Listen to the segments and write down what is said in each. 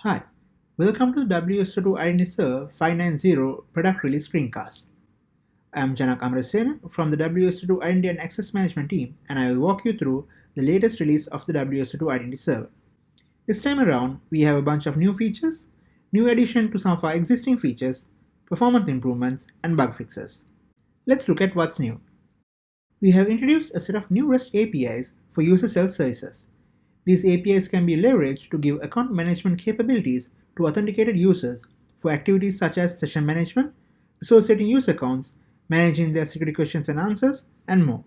Hi, welcome to the WSO2 Identity Server 590 product release screencast. I am Janak Amarasena from the WSO2 Identity and Access Management team and I will walk you through the latest release of the WSO2 Identity Server. This time around, we have a bunch of new features, new addition to some of our existing features, performance improvements, and bug fixes. Let's look at what's new. We have introduced a set of new REST APIs for user self-services. These APIs can be leveraged to give account management capabilities to authenticated users for activities such as session management, associating user accounts, managing their security questions and answers, and more.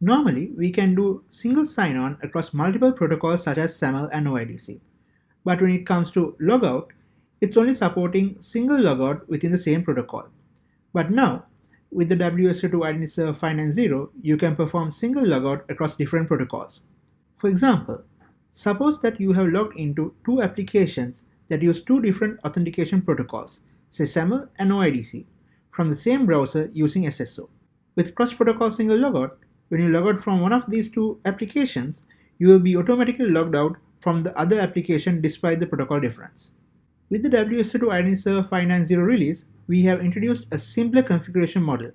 Normally, we can do single sign-on across multiple protocols such as SAML and OIDC. But when it comes to logout, it's only supporting single logout within the same protocol. But now, with the WSO2 Identity Server 590, you can perform single logout across different protocols. For example, suppose that you have logged into two applications that use two different authentication protocols, say SAML and OIDC, from the same browser using SSO. With cross-protocol single logout, when you log out from one of these two applications, you will be automatically logged out from the other application despite the protocol difference. With the WSO2 Identity Server 590 release, we have introduced a simpler configuration model.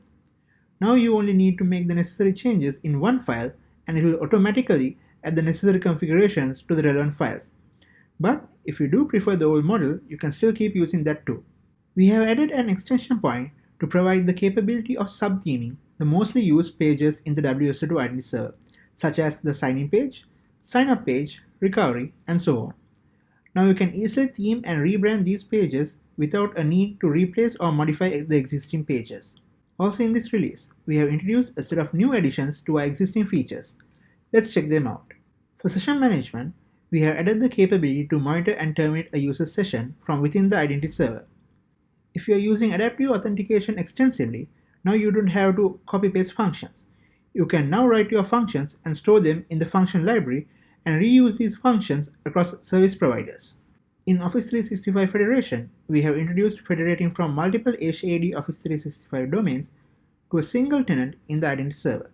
Now you only need to make the necessary changes in one file and it will automatically add the necessary configurations to the relevant files. But if you do prefer the old model, you can still keep using that too. We have added an extension point to provide the capability of subtheming the mostly used pages in the WSO2 Identity Server, such as the sign-in page, sign-up page, recovery, and so on. Now you can easily theme and rebrand these pages without a need to replace or modify the existing pages. Also in this release, we have introduced a set of new additions to our existing features. Let's check them out. For session management, we have added the capability to monitor and terminate a user's session from within the identity server. If you are using adaptive authentication extensively, now you don't have to copy-paste functions. You can now write your functions and store them in the function library and reuse these functions across service providers. In Office 365 Federation, we have introduced federating from multiple HAD Office 365 domains to a single tenant in the identity server.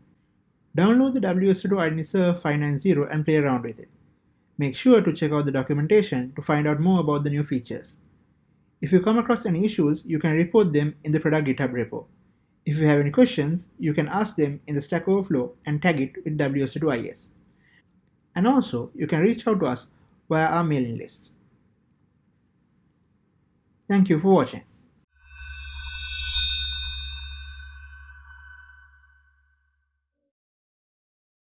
Download the WSO2 Identity Server 590 and play around with it. Make sure to check out the documentation to find out more about the new features. If you come across any issues, you can report them in the product GitHub repo. If you have any questions, you can ask them in the Stack Overflow and tag it with WSO2IS. And also, you can reach out to us via our mailing list. Thank you for watching.